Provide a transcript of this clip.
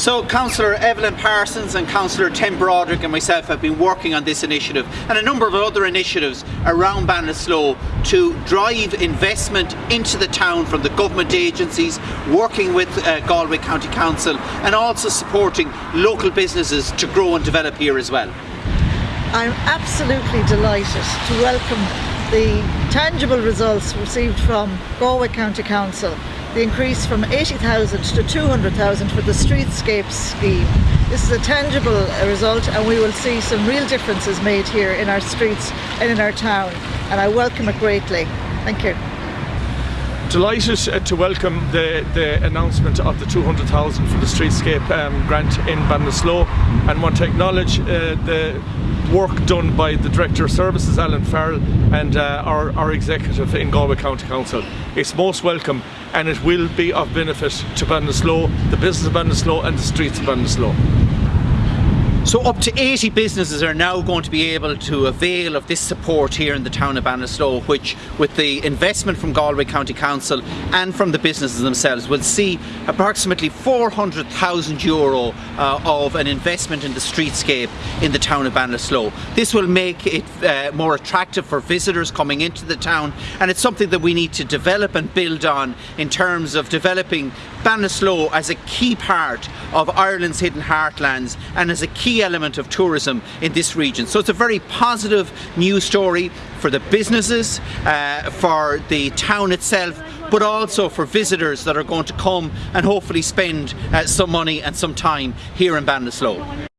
So Councillor Evelyn Parsons and Councillor Tim Broderick and myself have been working on this initiative and a number of other initiatives around Ballinasloe to drive investment into the town from the government agencies, working with uh, Galway County Council and also supporting local businesses to grow and develop here as well. I'm absolutely delighted to welcome the tangible results received from Galway County Council the increase from 80,000 to 200,000 for the streetscape scheme. This is a tangible result and we will see some real differences made here in our streets and in our town and I welcome it greatly. Thank you. Delighted uh, to welcome the, the announcement of the 200,000 for the streetscape um, grant in Ballinasloe and want to acknowledge uh, the work done by the Director of Services, Alan Farrell, and uh, our, our executive in Galway County Council. It's most welcome and it will be of benefit to Ballinasloe, the business of Ballinasloe and the streets of Ballinasloe. So up to 80 businesses are now going to be able to avail of this support here in the town of Ballinasloe which with the investment from Galway County Council and from the businesses themselves will see approximately 400,000 euro uh, of an investment in the streetscape in the town of Ballinasloe. This will make it uh, more attractive for visitors coming into the town and it's something that we need to develop and build on in terms of developing Ballinasloe as a key part of Ireland's hidden heartlands and as a key element of tourism in this region. So it's a very positive news story for the businesses, uh, for the town itself, but also for visitors that are going to come and hopefully spend uh, some money and some time here in Ballinasloe.